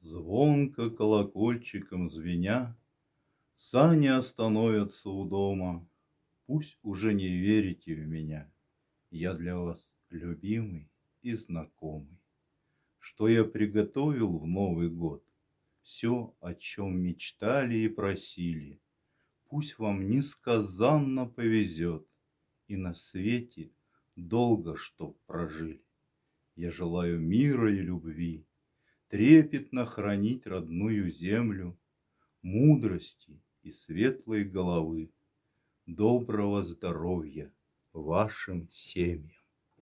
Звонко колокольчиком звеня, Сани остановятся у дома. Пусть уже не верите в меня, Я для вас любимый и знакомый. Что я приготовил в Новый год, Все, о чем мечтали и просили, Пусть вам несказанно повезет, И на свете долго чтоб прожили. Я желаю мира и любви, Трепетно хранить родную землю, Мудрости и светлой головы, Доброго здоровья вашим семьям.